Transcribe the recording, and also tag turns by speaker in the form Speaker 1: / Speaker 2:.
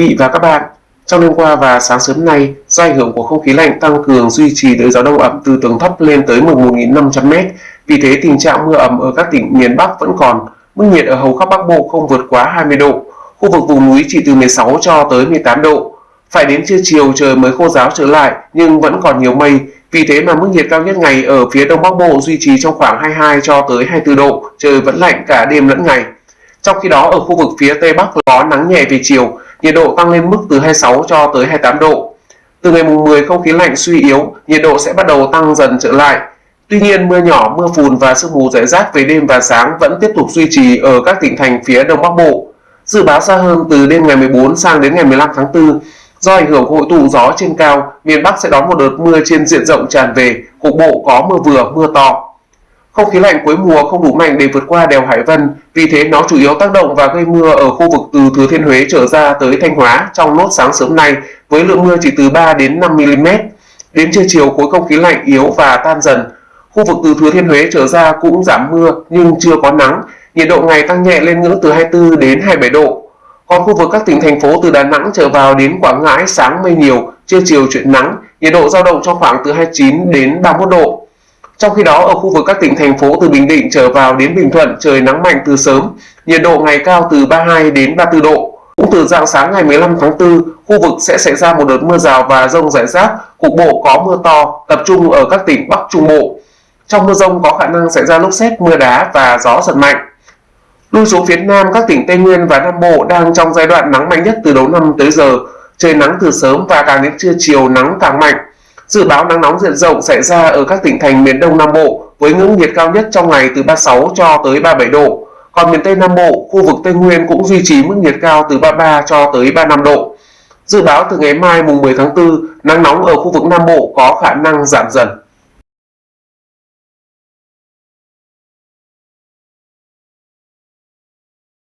Speaker 1: vị và các bạn, trong đêm qua và sáng sớm nay, do ảnh hưởng của không khí lạnh tăng cường duy trì đới gió đông ẩm từ tầng thấp lên tới 11.500m, vì thế tình trạng mưa ẩm ở các tỉnh miền Bắc vẫn còn. Mức nhiệt ở hầu khắp Bắc Bộ không vượt quá 20 độ, khu vực vùng núi chỉ từ 16 cho tới 18 độ. Phải đến trưa chiều trời mới khô ráo trở lại nhưng vẫn còn nhiều mây, vì thế mà mức nhiệt cao nhất ngày ở phía Đông Bắc Bộ duy trì trong khoảng 22 cho tới 24 độ, trời vẫn lạnh cả đêm lẫn ngày. Trong khi đó ở khu vực phía Tây Bắc có nắng nhẹ về chiều, nhiệt độ tăng lên mức từ 26 cho tới 28 độ. Từ ngày mùng 10 không khí lạnh suy yếu, nhiệt độ sẽ bắt đầu tăng dần trở lại. Tuy nhiên mưa nhỏ, mưa phùn và sương mù rải rác về đêm và sáng vẫn tiếp tục duy trì ở các tỉnh thành phía Đông Bắc Bộ. Dự báo xa hơn từ đêm ngày 14 sang đến ngày 15 tháng 4, do ảnh hưởng của hội tụ gió trên cao, miền Bắc sẽ đón một đợt mưa trên diện rộng tràn về, cục bộ có mưa vừa, mưa to. Không khí lạnh cuối mùa không đủ mạnh để vượt qua đèo Hải Vân, vì thế nó chủ yếu tác động và gây mưa ở khu vực từ Thừa Thiên Huế trở ra tới Thanh Hóa trong nốt sáng sớm nay với lượng mưa chỉ từ 3 đến 5 mm. Đến trưa chiều khối không khí lạnh yếu và tan dần. Khu vực từ Thừa Thiên Huế trở ra cũng giảm mưa nhưng chưa có nắng, nhiệt độ ngày tăng nhẹ lên ngưỡng từ 24 đến 27 độ. Còn khu vực các tỉnh thành phố từ Đà Nẵng trở vào đến Quảng Ngãi sáng mây nhiều, trưa chiều chuyển nắng, nhiệt độ dao động trong khoảng từ 29 đến 31 độ. Trong khi đó ở khu vực các tỉnh thành phố từ Bình Định trở vào đến Bình Thuận trời nắng mạnh từ sớm, nhiệt độ ngày cao từ 32 đến 34 độ. Cũng từ dạng sáng ngày 15 tháng 4, khu vực sẽ xảy ra một đợt mưa rào và rông rải rác, cục bộ có mưa to, tập trung ở các tỉnh Bắc Trung Bộ. Trong mưa rông có khả năng xảy ra lốc xét, mưa đá và gió giật mạnh. Lui xuống phía Nam, các tỉnh Tây Nguyên và Nam Bộ đang trong giai đoạn nắng mạnh nhất từ đầu năm tới giờ. Trời nắng từ sớm và càng đến trưa chiều nắng càng mạnh. Dự báo nắng nóng diện rộng xảy ra ở các tỉnh thành miền Đông Nam Bộ với ngưỡng nhiệt cao nhất trong ngày từ 36 cho tới 37 độ. Còn miền Tây Nam Bộ, khu vực Tây Nguyên cũng duy trì mức nhiệt cao từ 33 cho tới 35 độ. Dự báo từ ngày mai mùng 10 tháng 4, nắng nóng ở khu vực Nam Bộ có khả năng giảm dần.